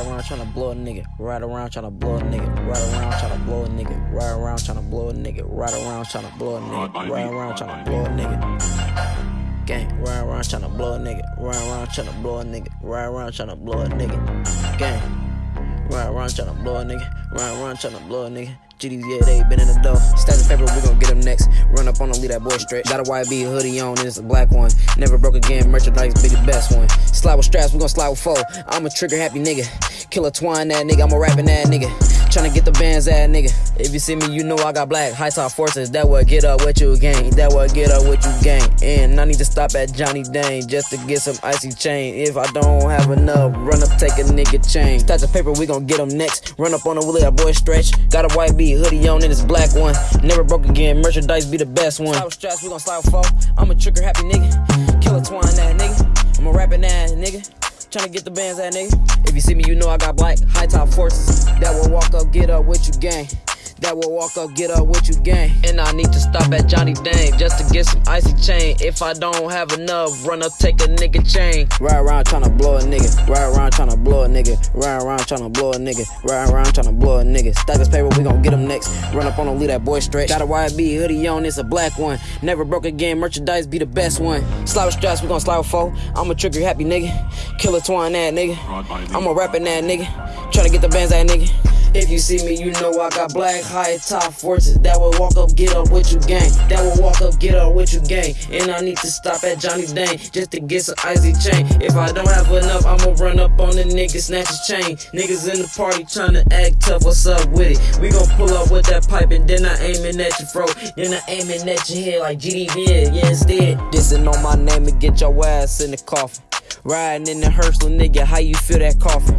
Ride around trying to blow a nigga. Ride around trying to blow a nigga. Ride around trying to blow a nigga. Ride around trying to blow a nigga. Ride around trying to blow a nigga. Ride around trying to blow a nigga. Gang. Ride around trying to blow a nigga. Ride around trying to blow a nigga. Ride around trying to blow a nigga. Gang. Ride around trying to blow a nigga. Ride around trying to blow a nigga. GDs, yeah, they been in the door. Stacks of paper, we gon' get them next. Run up on them, leave that boy stretch. Got a YB hoodie on, and it's a black one. Never broke again, merchandise, be the best one. Slide with straps, we gon' slide with four. I'm a trigger happy nigga. Killer twine that nigga, I'm a rapping that nigga. Tryna get the bands that nigga. If you see me, you know I got black. High top forces, that what get up with you gang. That what get up with you gang. And I need to stop at Johnny Dang just to get some icy chain. If I don't have enough, run up, take a nigga chain. Stacks of paper, we gon' get them next. Run up on the wheel, that boy stretch. Got a YB hoodie on and it's black one. Never broke again, merchandise be the best one. Straps, we gon' slide four. I'm a trigger happy nigga. Killer twine that nigga. Tryna get the bands that nigga. If you see me, you know I got black. High top forces. That will walk up, get up with you gang. That will walk up, get up with you gang. And I need to stop at Johnny Dang just to get some icy chain. If I don't have enough, run up, take a nigga chain. Ride around tryna blow a nigga. Ride around tryna blow a nigga. Ride around tryna blow a nigga. Ride around tryna blow a nigga. Stack this paper, we gon' get him next. Run up on him, leave that boy stretch. Got a YB hoodie on, it's a black one. Never broke again, merchandise be the best one. Slide with straps, we gon' slide with four. I'm a trigger happy nigga. Killer twine that nigga. I'm a rapping that nigga. Tryna get the bands that nigga. If you see me, you know I got black high top forces that will walk up, get up with you gang. That will walk up, get up with you gang. And I need to stop at Johnny Dang just to get some icy chain. If I don't have enough, I'ma run up on the nigga, snatch his chain. Niggas in the party tryna act tough, what's up with it? We gon' pull up with that pipe and then I aiming at your throat. Then I aiming at your head like GDB, yeah, instead. Dissing on my name and get your ass in the coffin. Riding in the little nigga, how you feel that coffin?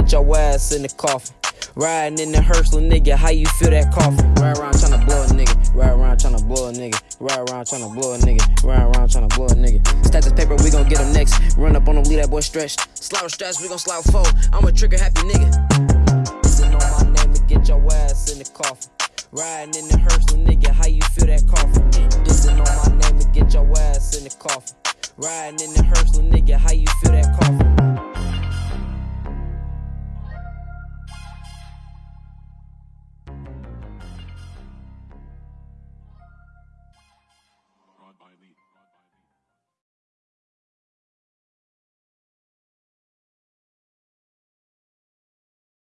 Get your ass in the coffin. Riding in the little nigga, how you feel that coffin? Ride around tryna blow a nigga, ride around tryna blow a nigga, ride around tryna blow a nigga, ride around tryna blow a nigga. Stack this paper, we gon' get him next. Run up on him, leave that boy stretched. With straps, we gon' with four. I'm a trigger happy nigga. Dissing on my name and get your ass in the coffin. Riding in the little nigga, how you feel that coffin? Dissing on my name and get your ass in the coffin. Riding in the little nigga, how you feel that coffin?